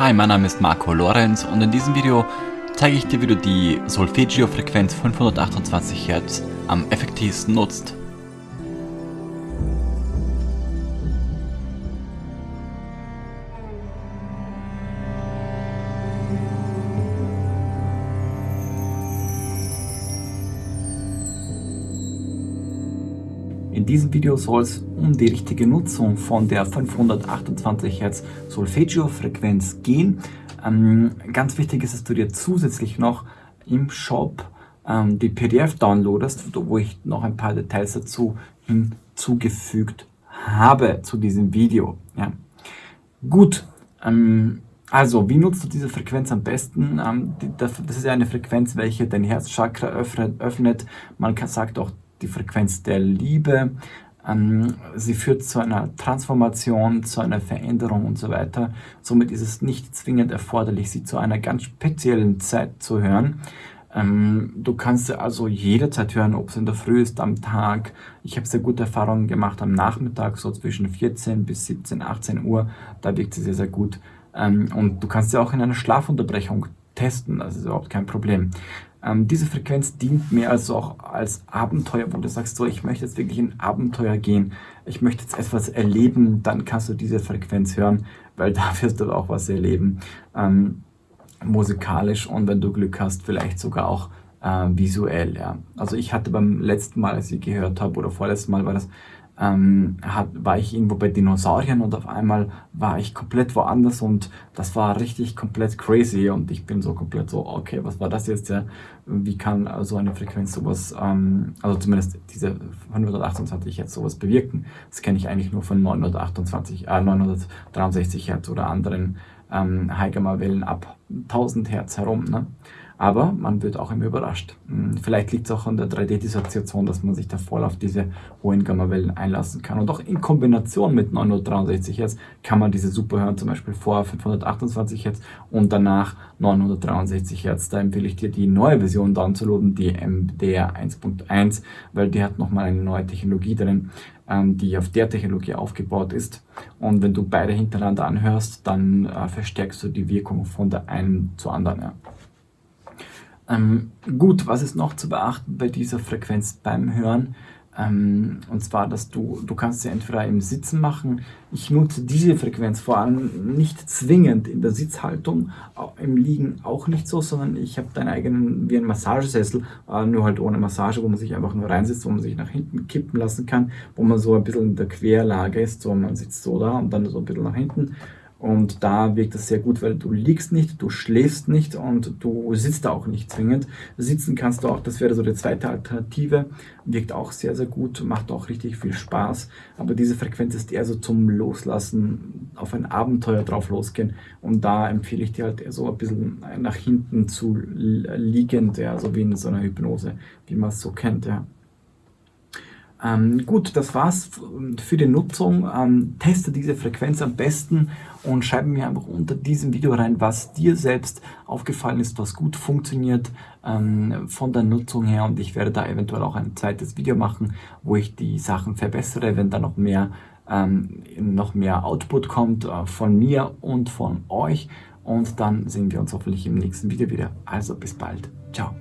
Hi, mein Name ist Marco Lorenz und in diesem Video zeige ich dir, wie du die Solfeggio-Frequenz 528 Hz am effektivsten nutzt. In diesem Video soll es um die richtige Nutzung von der 528 Hz Solfeggio-Frequenz gehen. Ähm, ganz wichtig ist, dass du dir zusätzlich noch im Shop ähm, die PDF downloadest, wo ich noch ein paar Details dazu hinzugefügt habe zu diesem Video. Ja. Gut, ähm, also wie nutzt du diese Frequenz am besten? Ähm, das ist ja eine Frequenz, welche dein Herzchakra öffnet. Man sagt auch die Frequenz der Liebe. Ähm, sie führt zu einer Transformation, zu einer Veränderung und so weiter. Somit ist es nicht zwingend erforderlich, sie zu einer ganz speziellen Zeit zu hören. Ähm, du kannst sie also jederzeit hören, ob es in der Früh ist, am Tag. Ich habe sehr gute Erfahrungen gemacht am Nachmittag, so zwischen 14 bis 17, 18 Uhr. Da wirkt sie sehr, sehr gut. Ähm, und du kannst sie auch in einer Schlafunterbrechung testen, das ist überhaupt kein Problem. Ähm, diese Frequenz dient mehr also auch als Abenteuer, wo du sagst, so, ich möchte jetzt wirklich in Abenteuer gehen, ich möchte jetzt etwas erleben, dann kannst du diese Frequenz hören, weil da wirst du auch was erleben, ähm, musikalisch und wenn du Glück hast, vielleicht sogar auch äh, visuell. Ja. Also ich hatte beim letzten Mal, als ich gehört habe, oder vorletzten Mal war das, ähm, hat, war ich irgendwo bei Dinosauriern und auf einmal war ich komplett woanders und das war richtig komplett crazy und ich bin so komplett so, okay, was war das jetzt? Ja? Wie kann so eine Frequenz sowas, ähm, also zumindest diese 528 jetzt sowas bewirken? Das kenne ich eigentlich nur von 928, äh, 963 Hertz oder anderen ähm, High-Gamma-Wellen ab 1000 Hertz herum. Ne? Aber man wird auch immer überrascht. Hm, vielleicht liegt es auch an der 3D-Dissoziation, dass man sich da voll auf diese hohen Gamma-Wellen einlassen kann. Und auch in Kombination mit 963 Hz kann man diese super hören, zum Beispiel vor 528 Hz und danach 963 Hz. Da empfehle ich dir die neue Version downzuladen, die MDR 1.1, weil die hat nochmal eine neue Technologie drin, ähm, die auf der Technologie aufgebaut ist. Und wenn du beide hintereinander anhörst, dann äh, verstärkst du die Wirkung von der einen zur anderen. Ja. Ähm, gut, was ist noch zu beachten bei dieser Frequenz beim Hören? Ähm, und zwar, dass du, du kannst sie entweder im Sitzen machen. Ich nutze diese Frequenz vor allem nicht zwingend in der Sitzhaltung, im Liegen auch nicht so, sondern ich habe deinen eigenen, wie ein Massagesessel, äh, nur halt ohne Massage, wo man sich einfach nur reinsetzt, wo man sich nach hinten kippen lassen kann, wo man so ein bisschen in der Querlage ist, so man sitzt so da und dann so ein bisschen nach hinten und da wirkt das sehr gut, weil du liegst nicht, du schläfst nicht und du sitzt auch nicht zwingend. Sitzen kannst du auch, das wäre so die zweite Alternative, wirkt auch sehr, sehr gut, macht auch richtig viel Spaß. Aber diese Frequenz ist eher so zum Loslassen, auf ein Abenteuer drauf losgehen. Und da empfehle ich dir halt eher so ein bisschen nach hinten zu liegend, ja, so wie in so einer Hypnose, wie man es so kennt, ja. Ähm, gut, das war's für die Nutzung. Ähm, teste diese Frequenz am besten und schreibe mir einfach unter diesem Video rein, was dir selbst aufgefallen ist, was gut funktioniert ähm, von der Nutzung her und ich werde da eventuell auch ein zweites Video machen, wo ich die Sachen verbessere, wenn da noch mehr, ähm, noch mehr Output kommt äh, von mir und von euch und dann sehen wir uns hoffentlich im nächsten Video wieder. Also bis bald. Ciao.